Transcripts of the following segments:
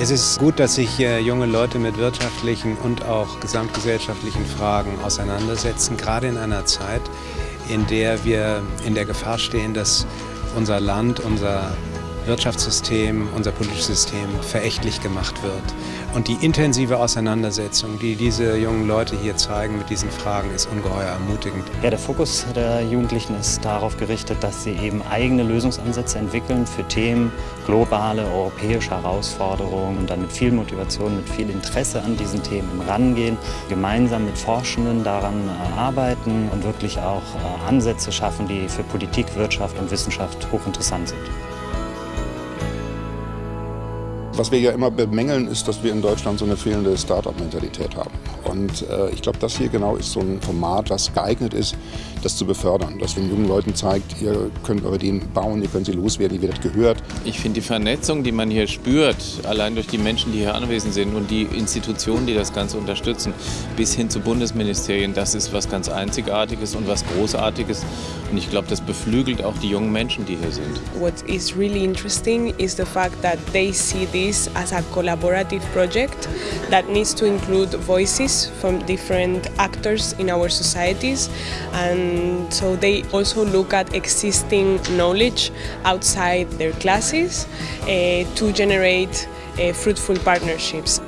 Es ist gut, dass sich junge Leute mit wirtschaftlichen und auch gesamtgesellschaftlichen Fragen auseinandersetzen, gerade in einer Zeit, in der wir in der Gefahr stehen, dass unser Land, unser Wirtschaftssystem, unser politisches System verächtlich gemacht wird. Und die intensive Auseinandersetzung, die diese jungen Leute hier zeigen mit diesen Fragen, ist ungeheuer ermutigend. Ja, der Fokus der Jugendlichen ist darauf gerichtet, dass sie eben eigene Lösungsansätze entwickeln für Themen, globale, europäische Herausforderungen und dann mit viel Motivation, mit viel Interesse an diesen Themen rangehen, gemeinsam mit Forschenden daran äh, arbeiten und wirklich auch äh, Ansätze schaffen, die für Politik, Wirtschaft und Wissenschaft hochinteressant sind. Was wir ja immer bemängeln, ist, dass wir in Deutschland so eine fehlende Start-up-Mentalität haben. Und äh, ich glaube, das hier genau ist so ein Format, das geeignet ist, das zu befördern. Das den jungen Leuten zeigt, ihr könnt eure Ideen bauen, ihr könnt sie loswerden, ihr werdet gehört. Ich finde die Vernetzung, die man hier spürt, allein durch die Menschen, die hier anwesend sind und die Institutionen, die das Ganze unterstützen, bis hin zu Bundesministerien, das ist was ganz Einzigartiges und was Großartiges. Und ich glaube, das beflügelt auch die jungen Menschen, die hier sind. What is really interesting is the fact that they see this this as a collaborative project that needs to include voices from different actors in our societies and so they also look at existing knowledge outside their classes uh, to generate uh, fruitful partnerships.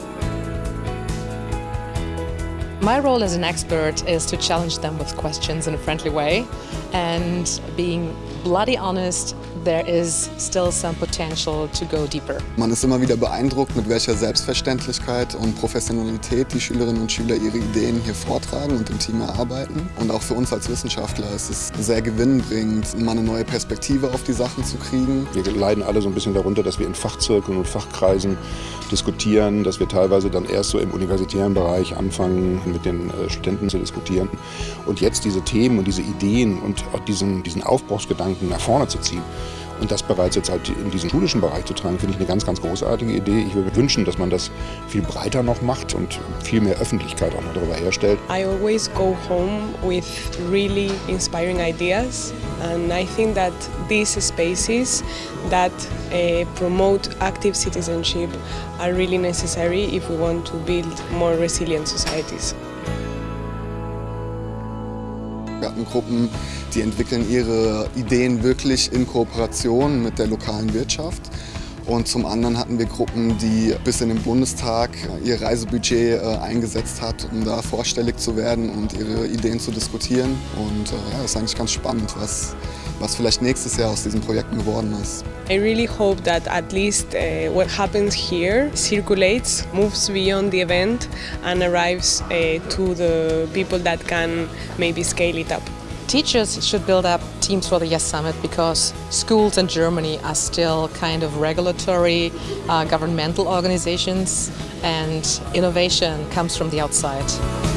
My role as an expert is to challenge them with questions in a friendly way and being bloody honest there is still some potential to go deeper. Man ist immer wieder beeindruckt, mit welcher Selbstverständlichkeit und Professionalität die Schülerinnen und Schüler ihre Ideen hier vortragen und im Team erarbeiten. Und auch für uns als Wissenschaftler ist es sehr gewinnbringend, mal eine neue Perspektive auf die Sachen zu kriegen. Wir leiden alle so ein bisschen darunter, dass wir in Fachzirkeln und Fachkreisen diskutieren, dass wir teilweise dann erst so im universitären Bereich anfangen, mit den äh, Studenten zu diskutieren. Und jetzt diese Themen und diese Ideen und auch diesen, diesen Aufbruchsgedanken nach vorne zu ziehen, und das bereits jetzt halt in diesen schulischen Bereich zu tragen, finde ich eine ganz, ganz großartige Idee. Ich würde mir wünschen, dass man das viel breiter noch macht und viel mehr Öffentlichkeit auch noch darüber herstellt. I always go home with really inspiring ideas and I think that these spaces that uh, promote active citizenship are really necessary if we want to build more resilient societies. Gruppen, die entwickeln ihre Ideen wirklich in Kooperation mit der lokalen Wirtschaft. Und zum anderen hatten wir Gruppen, die bis in den Bundestag ihr Reisebudget äh, eingesetzt hat, um da vorstellig zu werden und ihre Ideen zu diskutieren. Und äh, ja, das ist eigentlich ganz spannend, was, was vielleicht nächstes Jahr aus diesen Projekten geworden ist. I really hope that at least uh, what happens here circulates, moves beyond the event and arrives uh, to the people that can maybe scale it up. Teachers should build up teams for the Yes Summit because schools in Germany are still kind of regulatory uh, governmental organizations and innovation comes from the outside.